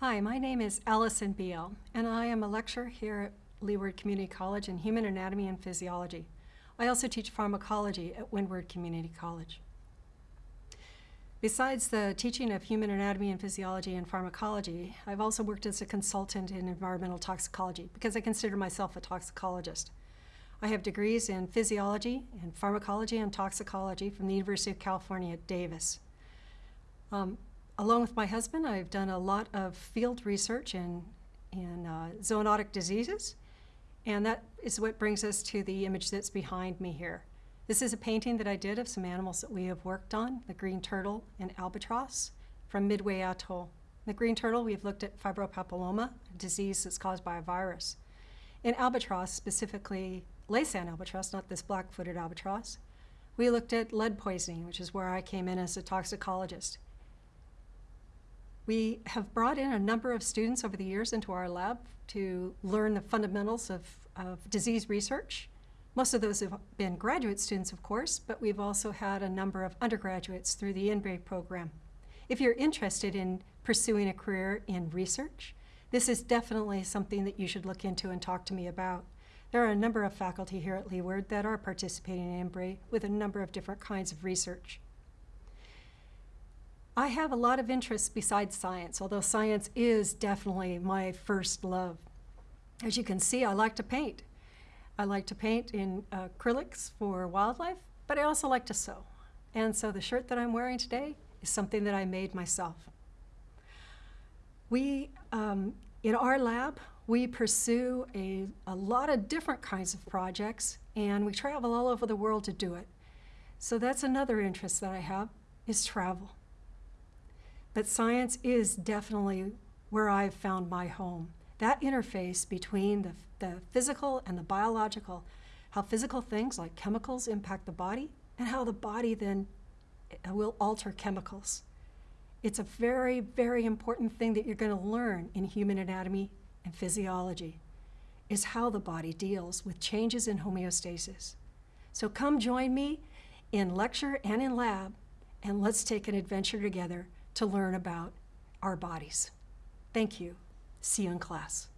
Hi, my name is Allison Beal, and I am a lecturer here at Leeward Community College in Human Anatomy and Physiology. I also teach pharmacology at Windward Community College. Besides the teaching of human anatomy and physiology and pharmacology, I've also worked as a consultant in environmental toxicology because I consider myself a toxicologist. I have degrees in physiology and pharmacology and toxicology from the University of California at Davis. Um, along with my husband, I've done a lot of field research in, in uh, zoonotic diseases, and that is what brings us to the image that's behind me here. This is a painting that I did of some animals that we have worked on, the green turtle and albatross from Midway Atoll. The green turtle, we've looked at fibropapilloma, a disease that's caused by a virus. In albatross, specifically Laysan albatross, not this black-footed albatross, we looked at lead poisoning, which is where I came in as a toxicologist. We have brought in a number of students over the years into our lab to learn the fundamentals of, of disease research. Most of those have been graduate students, of course, but we've also had a number of undergraduates through the INBRE program. If you're interested in pursuing a career in research, this is definitely something that you should look into and talk to me about. There are a number of faculty here at Leeward that are participating in INBRE with a number of different kinds of research. I have a lot of interests besides science, although science is definitely my first love. As you can see, I like to paint. I like to paint in acrylics for wildlife, but I also like to sew. And so the shirt that I'm wearing today is something that I made myself. We, um, in our lab, we pursue a, a lot of different kinds of projects, and we travel all over the world to do it. So that's another interest that I have, is travel. But science is definitely where I've found my home. That interface between the, the physical and the biological, how physical things like chemicals impact the body, and how the body then uh, will alter chemicals. It's a very, very important thing that you're going to learn in human anatomy and physiology, is how the body deals with changes in homeostasis. So come join me in lecture and in lab, and let's take an adventure together to learn about our bodies. Thank you. See you in class.